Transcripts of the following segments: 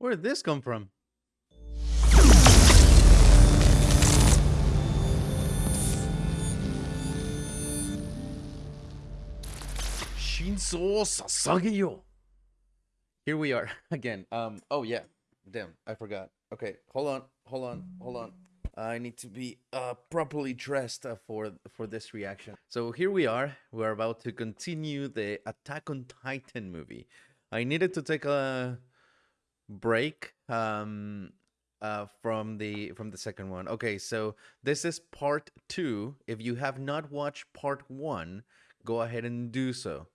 Where did this come from? Shinso Sasageyo. Here we are again. Um. Oh yeah. Damn. I forgot. Okay. Hold on. Hold on. Hold on. I need to be uh properly dressed uh, for for this reaction. So here we are. We're about to continue the Attack on Titan movie. I needed to take a break um uh from the from the second one. Okay, so this is part 2. If you have not watched part 1, go ahead and do so.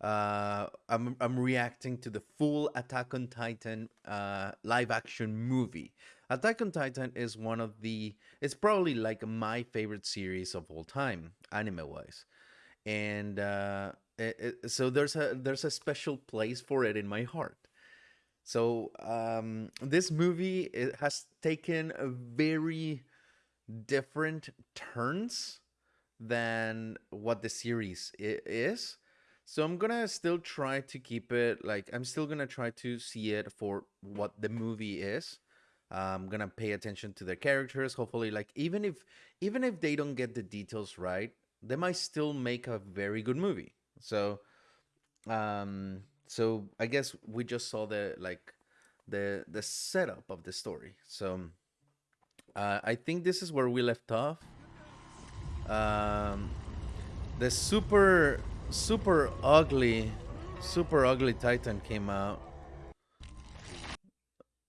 Uh I'm I'm reacting to the full Attack on Titan uh live action movie. Attack on Titan is one of the it's probably like my favorite series of all time anime wise. And uh it, it, so there's a there's a special place for it in my heart. So um, this movie it has taken very different turns than what the series is. So I'm gonna still try to keep it like I'm still gonna try to see it for what the movie is. I'm gonna pay attention to the characters. Hopefully, like even if even if they don't get the details right, they might still make a very good movie. So um so i guess we just saw the like the the setup of the story. So uh, i think this is where we left off. Um the super super ugly super ugly titan came out.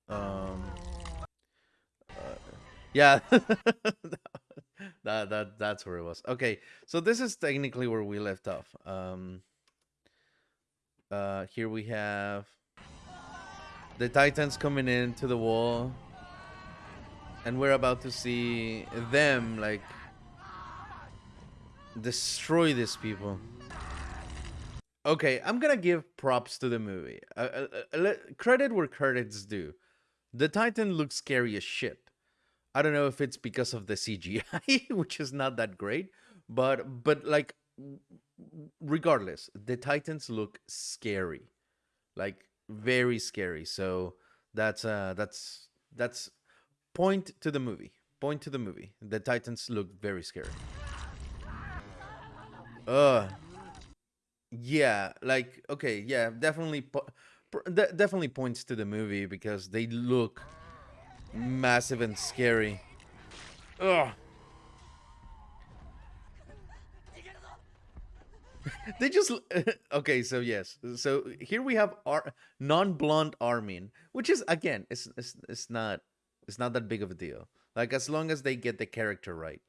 Um uh, yeah. That that that's where it was. Okay so this is technically where we left off. Um uh, here we have the Titans coming into the wall. And we're about to see them, like, destroy these people. Okay, I'm gonna give props to the movie. Uh, uh, uh, credit where credit's due. The Titan looks scary as shit. I don't know if it's because of the CGI, which is not that great, but but like regardless, the Titans look scary, like very scary. So that's uh that's that's point to the movie. Point to the movie. The Titans look very scary. Uh yeah, like okay, yeah, definitely po- de- definitely points to the movie because they look massive and scary. Ugh. they just okay so yes so here we have our non-blonde armin which is again it's, it's it's not it's not that big of a deal. Like as long as they get the character right.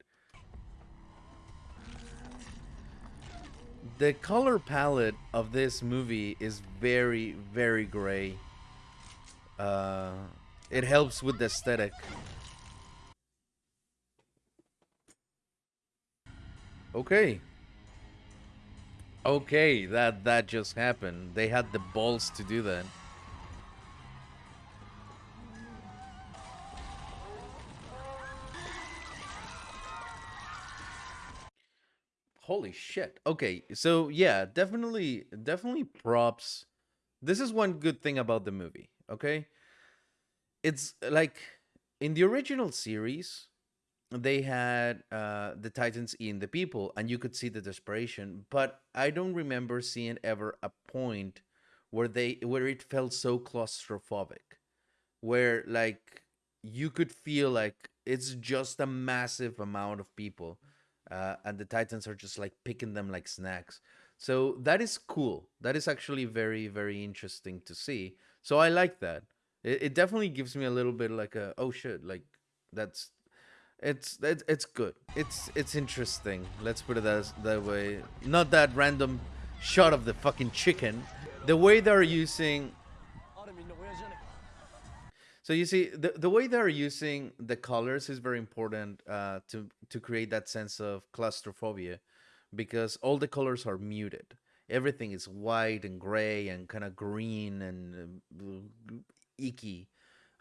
The color palette of this movie is very very gray. Uh it helps with the aesthetic. Okay Okay, that that just happened. They had the balls to do that. Holy shit. Okay, so yeah, definitely definitely props. This is one good thing about the movie, okay? It's like in the original series, they had uh the titans eating the people and you could see the desperation but i don't remember seeing ever a point where they where it felt so claustrophobic where like you could feel like it's just a massive amount of people uh, and the titans are just like picking them like snacks. So that is cool. That is actually very very interesting to see. So i like that. It, it definitely gives me a little bit like a oh shit like that's it's it's it's good. It's it's interesting. Let's put it as that way. Not that random shot of the fucking chicken. The way they're using. So you see, the the way they're using the colors is very important uh, to to create that sense of claustrophobia, because all the colors are muted. Everything is white and gray and kind of green and uh, icky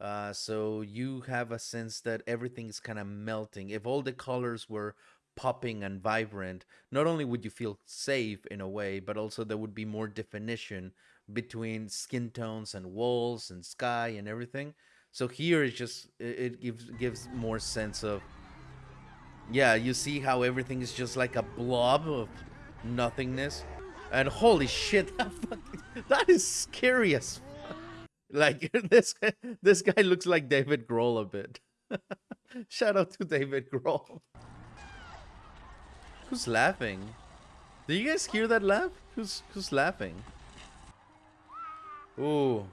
uh, so you have a sense that everything is kind of melting. If all the colors were popping and vibrant, not only would you feel safe in a way, but also there would be more definition between skin tones and walls and sky and everything. So here it's just it, it gives gives more sense of yeah, you see how everything is just like a blob of nothingness. And holy shit, that, fucking, that is scary as. Like this this guy looks like David Grohl a bit. Shout out to David Grohl. Who's laughing? Do you guys hear that laugh? Who's who's laughing? Ooh.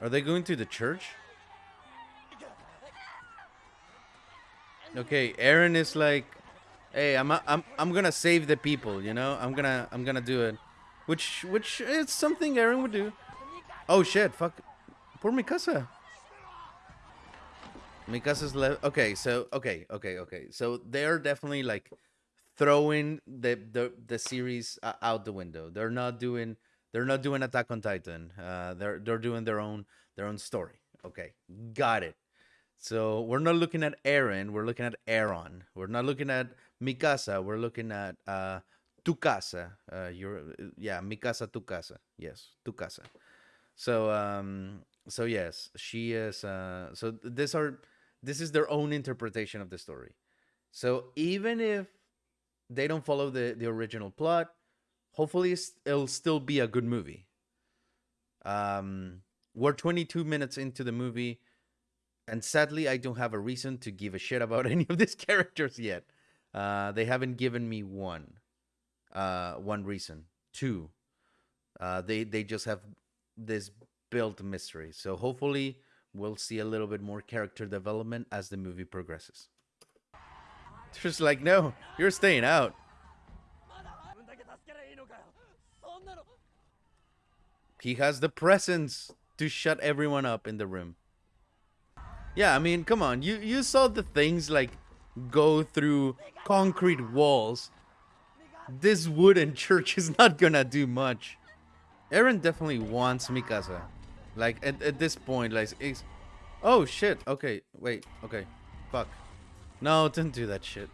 Are they going to the church? Okay, Aaron is like, hey, I'm I'm I'm gonna save the people, you know? I'm gonna I'm gonna do it, which which is something Aaron would do. Oh shit, fuck, poor Mikasa. Mikasa's left. Okay, so okay, okay, okay. So they're definitely like throwing the the the series uh, out the window. They're not doing they're not doing Attack on Titan. Uh, they're they're doing their own their own story. Okay, got it. So we're not looking at Aaron. We're looking at Aaron. We're not looking at Mikasa. We're looking at uh, Tukasa. Uh, you're yeah, Mikasa Tukasa. Yes, Tukasa. So um, so yes, she is. Uh, so these are this is their own interpretation of the story. So even if they don't follow the the original plot, hopefully it'll still be a good movie. Um, we're 22 minutes into the movie, and sadly, I don't have a reason to give a shit about any of these characters yet. Uh, they haven't given me one, uh, one reason. Two, uh, they they just have this built mystery. So hopefully, we'll see a little bit more character development as the movie progresses. Just like, no, you're staying out. He has the presence to shut everyone up in the room. Yeah, I mean, come on. You you saw the things like go through concrete walls. This wooden church is not gonna do much. Eren definitely wants Mikasa. Like at, at this point, like it's Oh shit. Okay, wait, okay. Fuck. No, don't do that shit.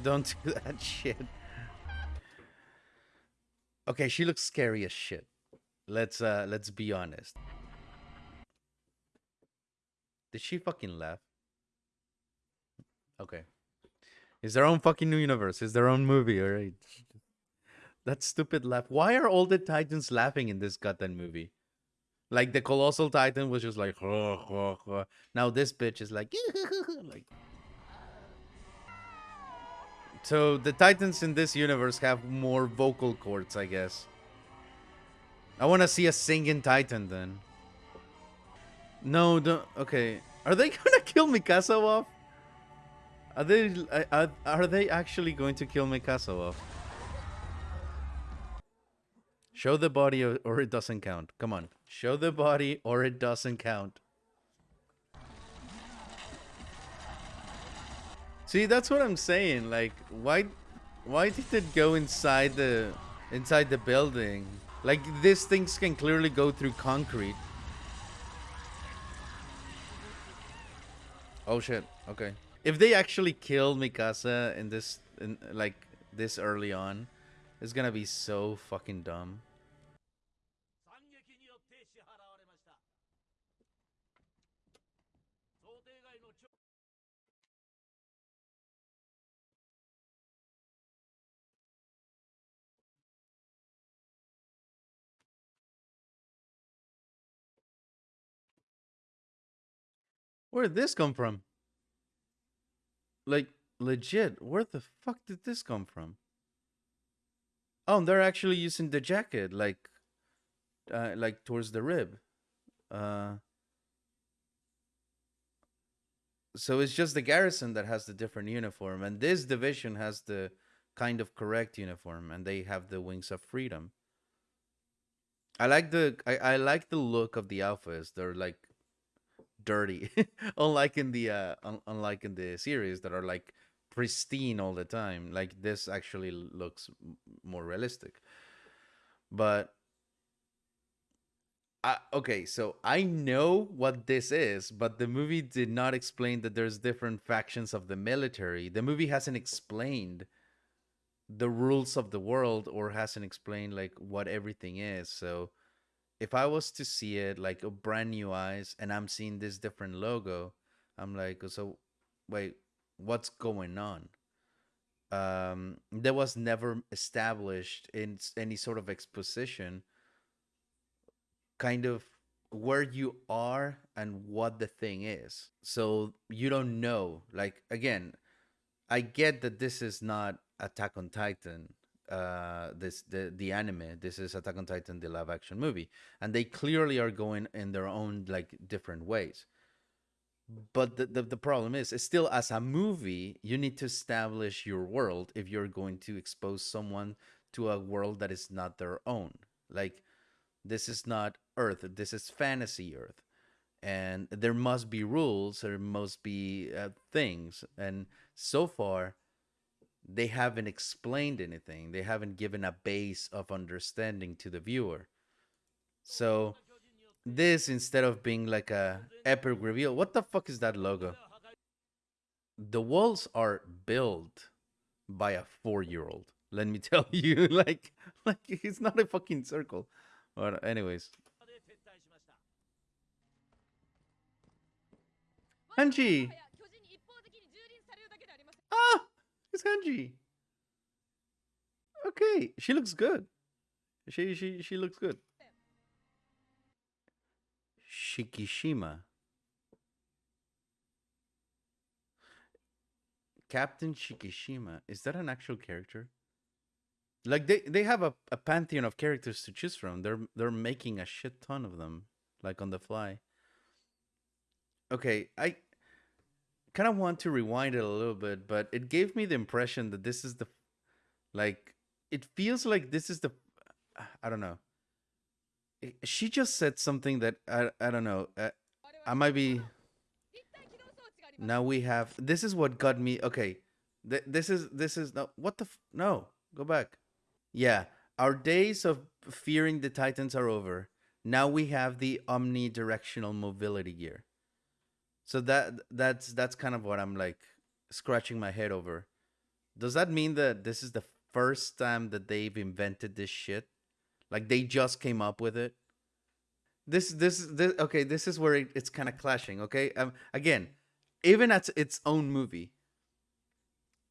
Don't do that shit. Okay, she looks scary as shit. Let's uh let's be honest. Did she fucking laugh? Okay. It's their own fucking new universe. It's their own movie, alright? That stupid laugh. Why are all the Titans laughing in this goddamn movie? Like the Colossal Titan was just like, huh. now this bitch is like, like. So the Titans in this universe have more vocal cords, I guess. I want to see a singing Titan then. No, don't. Okay, are they gonna kill Mikasa off? Are they? Are, are they actually going to kill Mikasa off? Show the body or, it doesn't count. Come on. Show the body or it doesn't count. See, that's what I'm saying. Like, why why did it go inside the inside the building? Like these things can clearly go through concrete. Oh shit. Okay. If they actually kill Mikasa in this in like this early on, it's gonna be so fucking dumb. Where did this come from? Like, legit, where the fuck did this come from? Oh, they're actually using the jacket, like, uh, like towards the rib. Uh, so it's just the garrison that has the different uniform, and this division has the kind of correct uniform, and they have the wings of freedom. I like the I, I like the look of the outfits. They're like dirty, unlike in the uh, un- unlike in the series that are like pristine all the time. Like this actually looks more realistic, but I, okay, so I know what this is, but the movie did not explain that there's different factions of the military. The movie hasn't explained the rules of the world or hasn't explained like what everything is. So if I was to see it like a brand new eyes and I'm seeing this different logo, I'm like, so wait, what's going on? Um, there was never established in any sort of exposition kind of where you are and what the thing is. So you don't know. Like again, I get that this is not Attack on Titan. Uh, this the the anime. This is Attack on Titan, the live action movie, and they clearly are going in their own like different ways. But the, the the problem is, it's still as a movie, you need to establish your world if you're going to expose someone to a world that is not their own. Like this is not Earth. This is fantasy Earth, and there must be rules. There must be uh, things, and so far they haven't explained anything. They haven't given a base of understanding to the viewer. So this instead of being like a epic reveal, what the fuck is that logo? The walls are built by a four-year-old. Let me tell you, like, like it's not a fucking circle. But anyways, Hanji. Ah, it's Hanji. Okay, she looks good. She she she looks good. Shikishima. Captain Shikishima. Is that an actual character? Like they, they have a, a pantheon of characters to choose from. They're they're making a shit ton of them, like on the fly. Okay, I kind of want to rewind it a little bit, but it gave me the impression that this is the like it feels like this is the I don't know. She just said something that I I don't know. Uh, I might be now we have this is what got me okay. Th- this is this is no what the no go back. Yeah, our days of fearing the Titans are over. Now we have the omnidirectional mobility gear. So that that's that's kind of what I'm like scratching my head over. Does that mean that this is the first time that they've invented this shit? Like they just came up with it? This this this okay, this is where it, it's kind of clashing, okay? Um again, even at its own movie,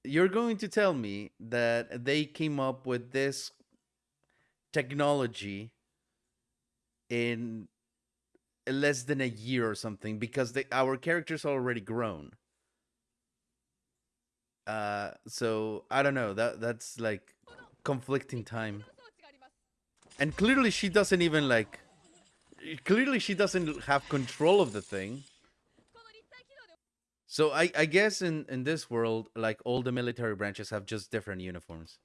you're going to tell me that they came up with this technology in less than a year or something because our characters are already grown. Uh, so I don't know. That that's like conflicting time, and clearly she doesn't even like. Clearly she doesn't have control of the thing. So I I guess in in this world, like all the military branches have just different uniforms.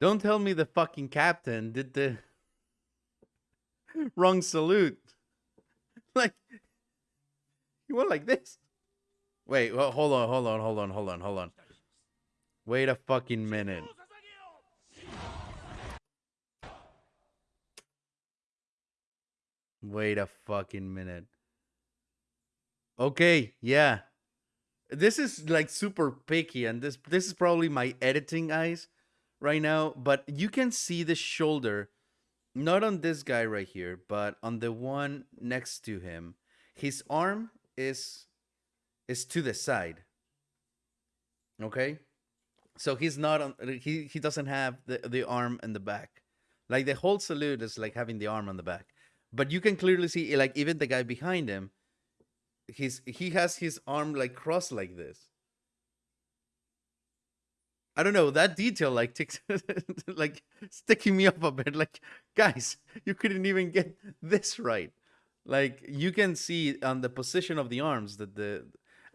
Don't tell me the fucking captain did the wrong salute. Like you went like this. Wait, well, hold on, hold on, hold on, hold on, hold on. Wait a fucking minute. Wait a fucking minute. Okay, yeah. This is like super picky and this this is probably my editing eyes right now, but you can see the shoulder not on this guy right here, but on the one next to him. His arm is is to the side. Okay? So he's not on he he doesn't have the the arm in the back. Like the whole salute is like having the arm on the back. But you can clearly see like even the guy behind him he's he has his arm like crossed like this. I don't know that detail like ticks like sticking me up a bit. Like guys, you couldn't even get this right. Like you can see on the position of the arms that the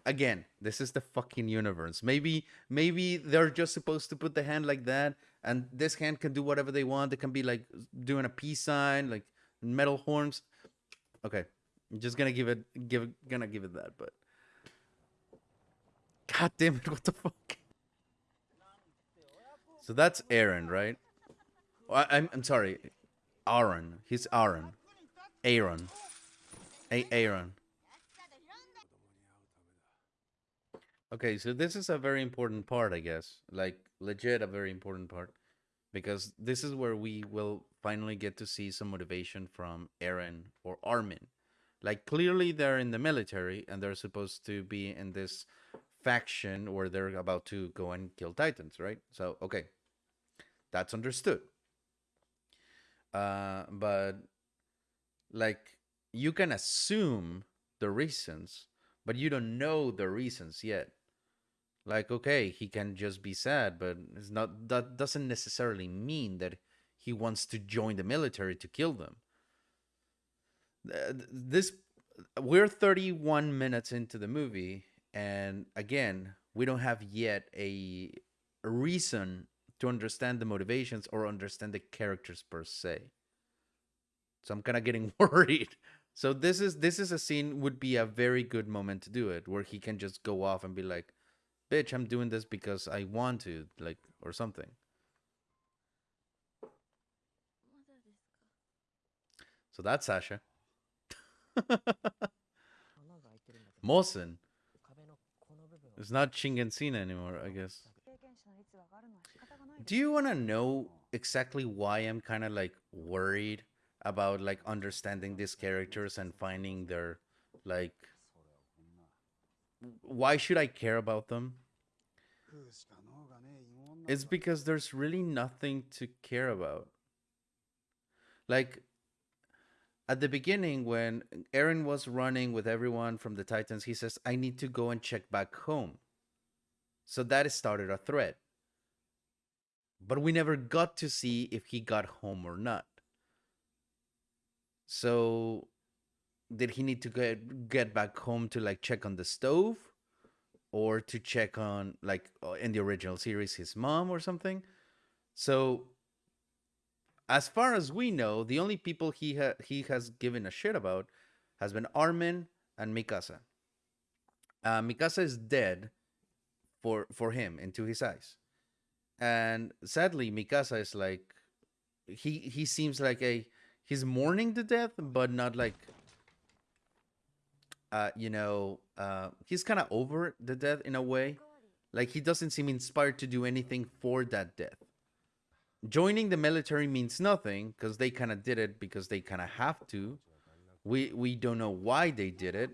again this is the fucking universe. Maybe maybe they're just supposed to put the hand like that, and this hand can do whatever they want. They can be like doing a peace sign, like metal horns. Okay, I'm just gonna give it give gonna give it that, but God damn it, what the fuck? So that's Aaron, right? I, I'm I'm sorry, Aaron. He's Aaron. Aaron. A Aaron. Okay, so this is a very important part, I guess. Like legit a very important part. Because this is where we will finally get to see some motivation from Aaron or Armin. Like clearly they're in the military and they're supposed to be in this faction where they're about to go and kill titans, right? So okay. That's understood. Uh but like you can assume the reasons, but you don't know the reasons yet. Like, okay, he can just be sad, but it's not that doesn't necessarily mean that he wants to join the military to kill them. This we're 31 minutes into the movie, and again, we don't have yet a, a reason to understand the motivations or understand the characters per se. So I'm kind of getting worried. So this is this is a scene would be a very good moment to do it, where he can just go off and be like, "Bitch, I'm doing this because I want to," like or something. So that's Sasha. Mosen. It's not Shingen anymore, I guess. Do you want to know exactly why I'm kind of like worried about like understanding these characters and finding their like why should I care about them? It's because there's really nothing to care about. Like at the beginning when Aaron was running with everyone from the Titans, he says, I need to go and check back home. So that started a threat. But we never got to see if he got home or not. So did he need to get get back home to like check on the stove or to check on like uh, in the original series his mom or something? So as far as we know, the only people he ha- he has given a shit about has been Armin and Mikasa. Uh, Mikasa is dead for for him into his eyes, and sadly, Mikasa is like he he seems like a he's mourning the death, but not like uh, you know, uh, he's kind of over the death in a way. Like he doesn't seem inspired to do anything for that death. Joining the military means nothing because they kind of did it because they kind of have to. We we don't know why they did it,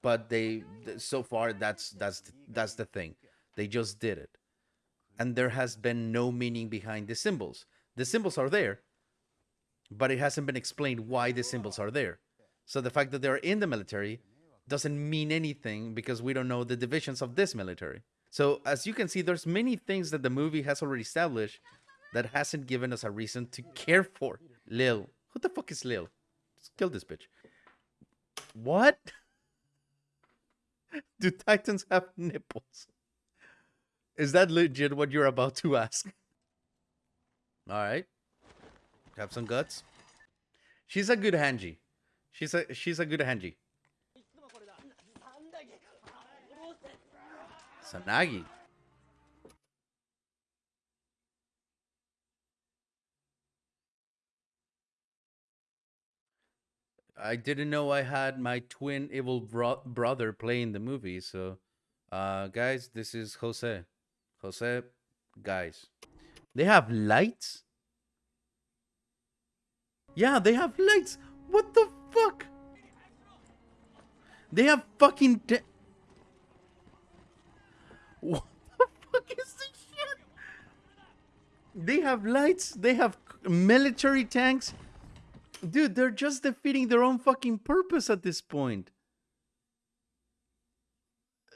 but they so far that's that's that's the thing. They just did it, and there has been no meaning behind the symbols. The symbols are there, but it hasn't been explained why the symbols are there. So the fact that they're in the military doesn't mean anything because we don't know the divisions of this military. So as you can see, there's many things that the movie has already established that hasn't given us a reason to care for. Lil. Who the fuck is Lil? Just kill this bitch. What? Do Titans have nipples? Is that legit what you're about to ask? Alright. Have some guts. She's a good Hanji. She's a she's a good Hanji. Sanagi. I didn't know I had my twin evil bro- brother playing the movie. So, uh, guys, this is Jose. Jose, guys. They have lights? Yeah, they have lights. What the fuck? They have fucking. what the fuck is this shit? They have lights. They have military tanks. Dude, they're just defeating their own fucking purpose at this point.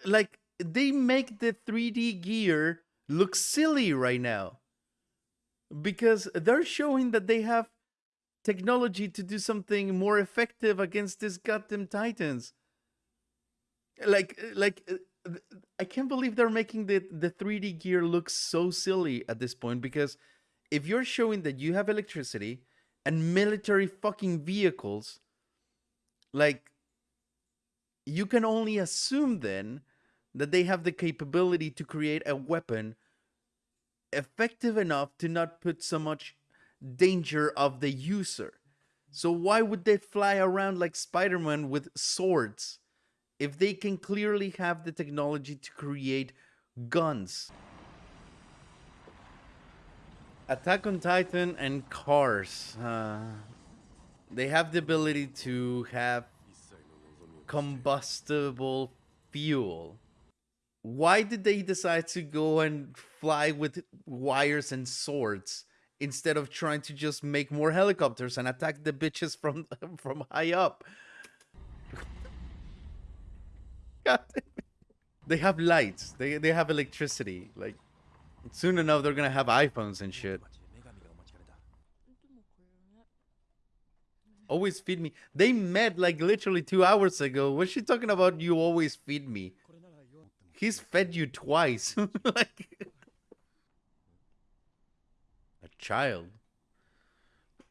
Like, they make the 3D gear look silly right now. Because they're showing that they have technology to do something more effective against these goddamn titans. Like, like, uh, I can't believe they're making the, the 3D gear look so silly at this point because if you're showing that you have electricity and military fucking vehicles, like you can only assume then that they have the capability to create a weapon effective enough to not put so much danger of the user. So why would they fly around like Spider-Man with swords if they can clearly have the technology to create guns? Attack on Titan and Cars. Uh, they have the ability to have combustible fuel. Why did they decide to go and fly with wires and swords instead of trying to just make more helicopters and attack the bitches from from high up? God they have lights. They they have electricity. Like soon enough they're gonna have iPhones and shit. Always feed me. They met like literally two hours ago. What's she talking about? You always feed me. He's fed you twice. like a child.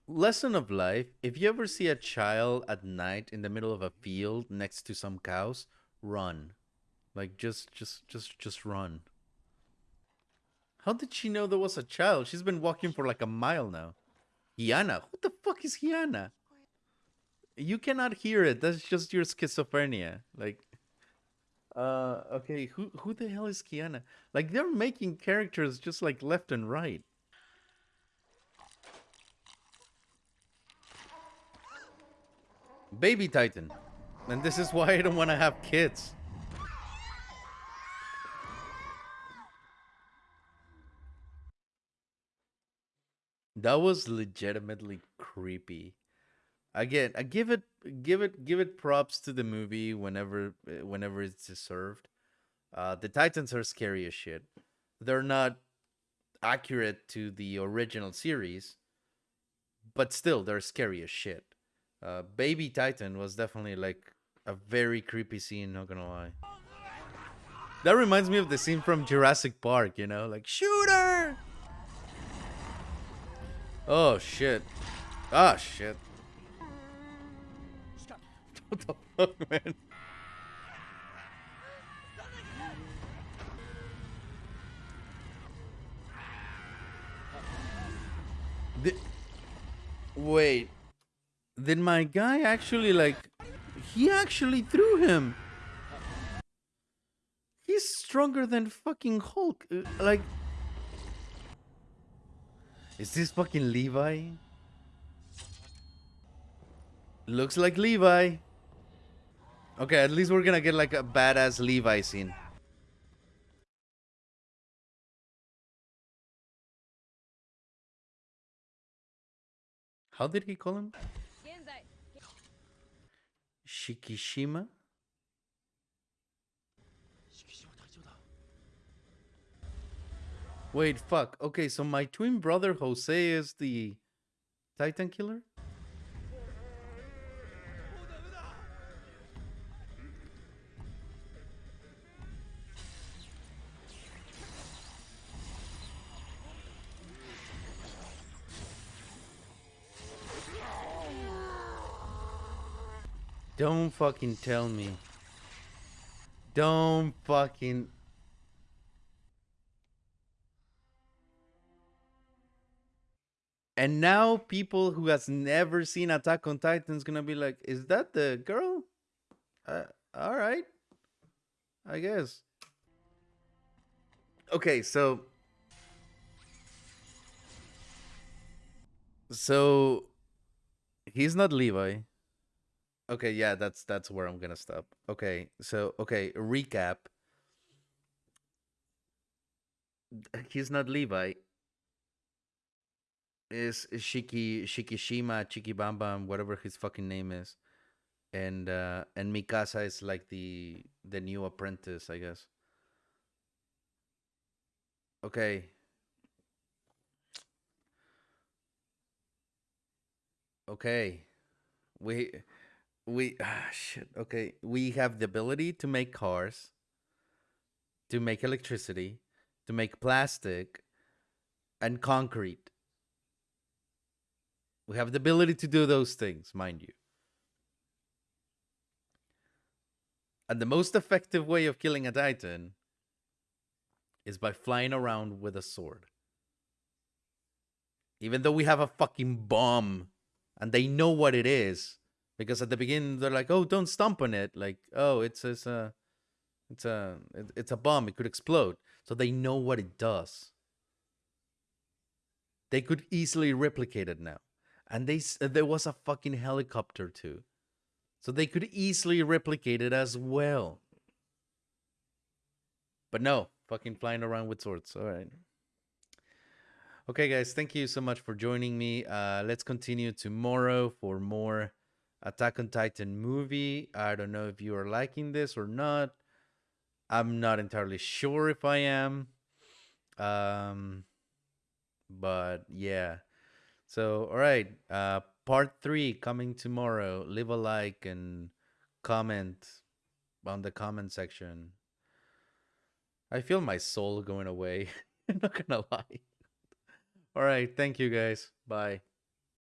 Lesson of life. If you ever see a child at night in the middle of a field next to some cows, run. Like just just just just run. How did she know there was a child? She's been walking for like a mile now. Hiana? What the fuck is Hiana? You cannot hear it. That's just your schizophrenia. Like uh okay, who who the hell is Kiana? Like they're making characters just like left and right. Baby Titan. And this is why I don't want to have kids. That was legitimately creepy. Again, I give it give it give it props to the movie whenever whenever it's deserved. Uh, the Titans are scary as shit. They're not accurate to the original series, but still they're scary as shit. Uh, Baby Titan was definitely like a very creepy scene. Not gonna lie. That reminds me of the scene from Jurassic Park. You know, like shooter. Oh shit. Ah shit. What the fuck, man? The... Wait. Did my guy actually like... He actually threw him. He's stronger than fucking Hulk. Uh, like... Is this fucking Levi? Looks like Levi. Okay, at least we're gonna get like a badass Levi scene. How did he call him? Shikishima? Wait, fuck. Okay, so my twin brother Jose is the Titan killer? Don't fucking tell me. Don't fucking... And now people who has never seen Attack on Titan is gonna be like, is that the girl? Uh, all right. I guess. Okay, so... So... He's not Levi. Okay, yeah, that's that's where I'm gonna stop. Okay, so okay, recap. He's not Levi. Is Shiki Shikishima Chikibamba, whatever his fucking name is, and uh and Mikasa is like the the new apprentice, I guess. Okay. Okay. We we ah shit okay we have the ability to make cars to make electricity to make plastic and concrete we have the ability to do those things mind you And the most effective way of killing a Titan is by flying around with a sword. Even though we have a fucking bomb and they know what it is. Because at the beginning they're like, oh, don't stomp on it. Like, oh, it's, it's a it's a it- it's a bomb. It could explode. So they know what it does. They could easily replicate it now. And they there was a fucking helicopter too. So they could easily replicate it as well. But no, fucking flying around with swords. All right. Okay, guys, thank you so much for joining me. Uh, let's continue tomorrow for more Attack on Titan movie. I don't know if you are liking this or not. I'm not entirely sure if I am. Um, but yeah. So, all right. Uh, part three coming tomorrow. Leave a like and comment on the comment section. I feel my soul going away. I'm not gonna lie. All right. Thank you guys. Bye.